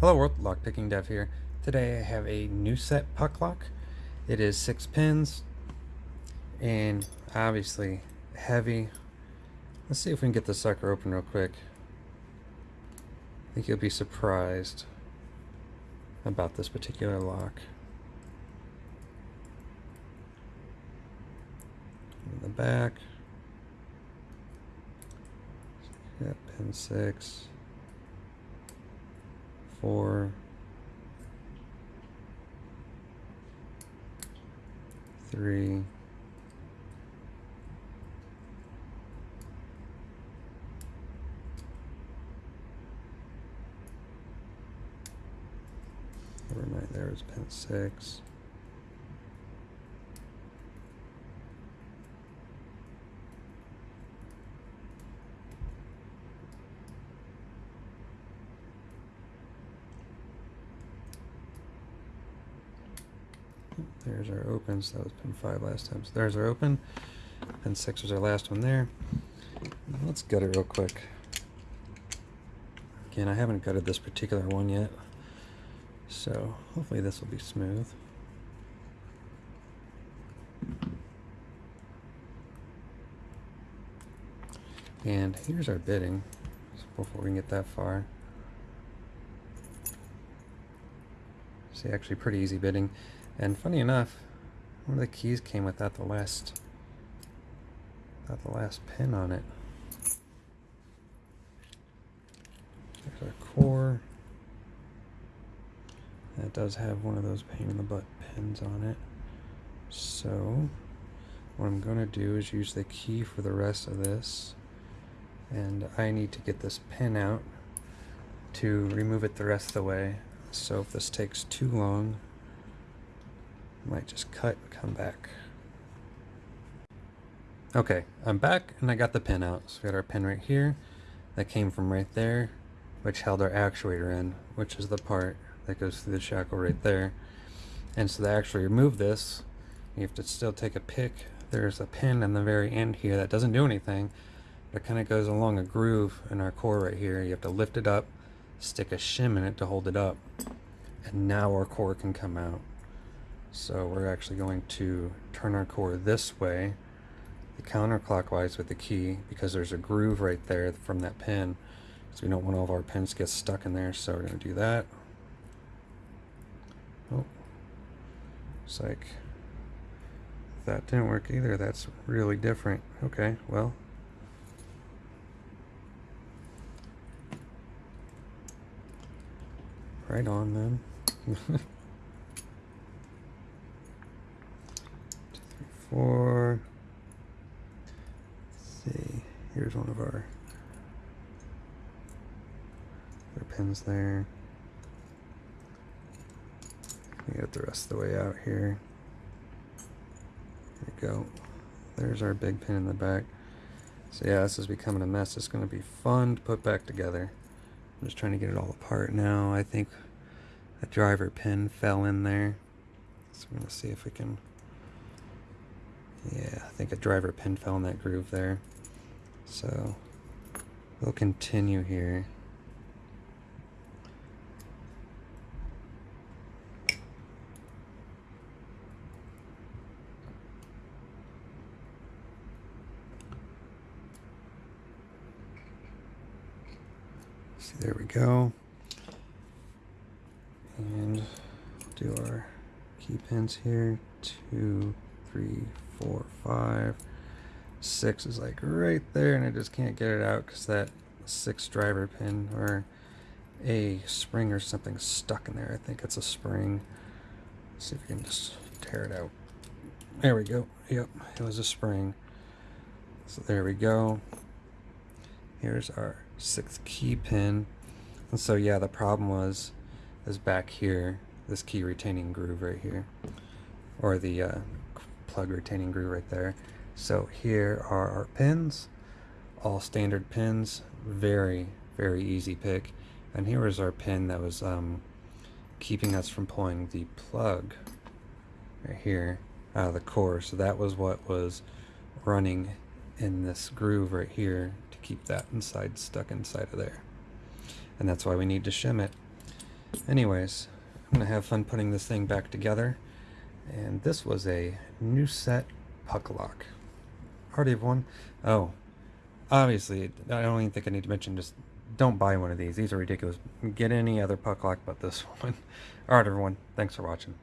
Hello world, Lockpicking Dev here. Today I have a NuSet puck lock. It is six pins and obviously heavy. Let's see if we can get this sucker open real quick. I think you'll be surprised about this particular lock. In the back. Pin six four, three, overnight there is pin six. There's our open, so That was pin 5 last time. So there's our open. Pin 6 was our last one there. Let's gut it real quick. Again, I haven't gutted this particular one yet. So hopefully this will be smooth. And here's our bitting before we can get that far. See, actually pretty easy bitting. And funny enough, one of the keys came without the last, without the last pin on it. There's our core. That does have one of those pain in the butt pins on it. So, what I'm going to do is use the key for the rest of this. And I need to get this pin out to remove it the rest of the way. So if this takes too long, might just cut and come back. Okay, I'm back and I got the pin out. So we got our pin right here that came from right there, which held our actuator in, which is the part that goes through the shackle right there. And so to actually remove this, you have to still take a pick. There's a pin in the very end here that doesn't do anything, but it kind of goes along a groove in our core right here. You have to lift it up, stick a shim in it to hold it up, and now our core can come out. So we're actually going to turn our core this way, the counterclockwise with the key, because there's a groove right there from that pin. So we don't want all of our pins to get stuck in there, so we're going to do that. Oh, it's like that didn't work either. That's really different. Okay, well. Right on then. Let's see, here's one of our, our pins there. We got the rest of the way out here. There we go. There's our big pin in the back. So yeah, this is becoming a mess. It's going to be fun to put back together. I'm just trying to get it all apart now. I think a driver pin fell in there. So we're going to see if we can yeah, I think a driver pin fell in that groove there. So we'll continue here. See, there we go. And do our key pins here. Two, three, four, five, six is like right there, and I just can't get it out because that six driver pin or a spring or something stuck in there. I think it's a spring. Let's see if we can just tear it out. There we go. Yep, it was a spring. So there we go. Here's our sixth key pin. And so yeah, the problem was is back here, this key retaining groove right here, or the uh, plug retaining groove right there. So here are our pins, all standard pins, very, very easy pick. And here is our pin that was um, keeping us from pulling the plug right here out of the core. So that was what was running in this groove right here to keep that inside stuck inside of there. And that's why we need to shim it. Anyways, I'm gonna have fun putting this thing back together. And this was a NuSet puck lock. Already have one. Oh, obviously, I don't even think I need to mention just don't buy one of these. These are ridiculous. Get any other puck lock but this one. Alright, everyone. Thanks for watching.